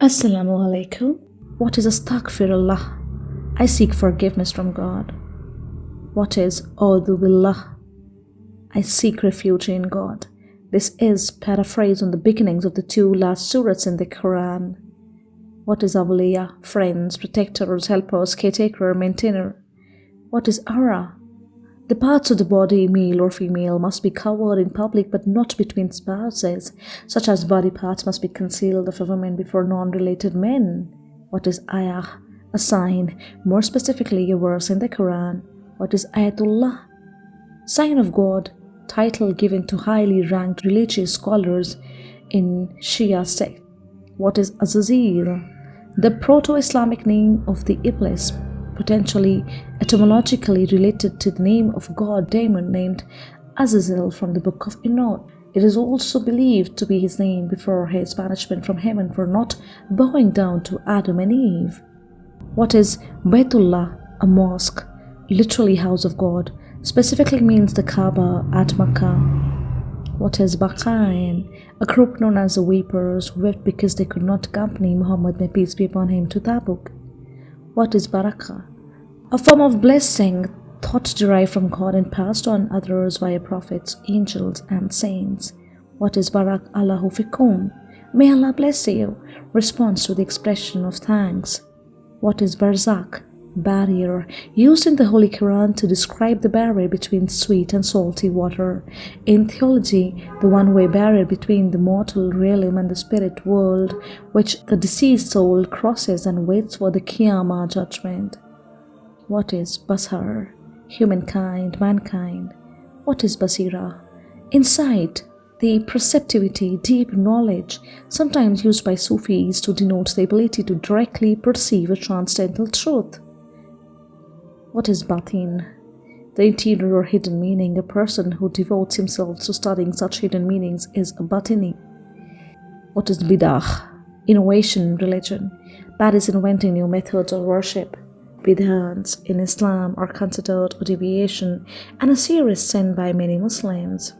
Assalamu alaikum. What is astaghfirullah? I seek forgiveness from God. What is billah? I seek refuge in God. This is paraphrase on the beginnings of the two last surahs in the Quran. What is awliya? Friends, protectors, helpers, caretaker, maintainer. What is awrah? The parts of the body, male or female, must be covered in public but not between spouses, such as body parts must be concealed of a woman before non-related men. What is ayah? A sign, more specifically a verse in the Quran. What is ayatullah? Sign of God, title given to highly ranked religious scholars in Shia sect. What is Azazil? The proto-Islamic name of the Iblis potentially etymologically related to the name of god Damon named Azazel from the Book of Enoch. It is also believed to be his name before his banishment from heaven for not bowing down to Adam and Eve. What is Baitullah, a mosque, literally house of God, specifically means the Kaaba at Makkah. What is Baqain, a group known as the Weepers who wept because they could not accompany Muhammad, may peace be upon him, to Tabuk. What is Barakah? A form of blessing thought derived from God and passed on others via prophets, angels, and saints. What is Barak Allahu fikum? May Allah bless you. Response to the expression of thanks. What is Barzakh? Barrier, used in the Holy Quran to describe the barrier between sweet and salty water. In theology, the one-way barrier between the mortal realm and the spirit world, which the deceased soul crosses and waits for the Qiyamah judgment. What is Basar? Humankind, mankind. What is Basira? Insight, the perceptivity, deep knowledge, sometimes used by Sufis to denote the ability to directly perceive a transcendental truth. What is Batin? The interior or hidden meaning. A person who devotes himself to studying such hidden meanings is a Batini. What is Bidah? Innovation in religion. That is inventing new methods of worship bid'ahs in Islam are considered a deviation and a serious sin by many Muslims.